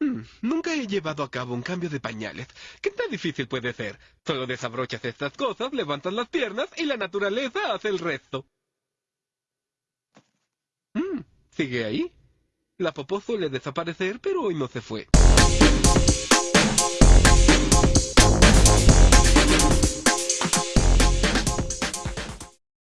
Mm, nunca he llevado a cabo un cambio de pañales. ¿Qué tan difícil puede ser? Solo desabrochas estas cosas, levantas las piernas y la naturaleza hace el resto. Mm, ¿Sigue ahí? La popó suele desaparecer, pero hoy no se fue.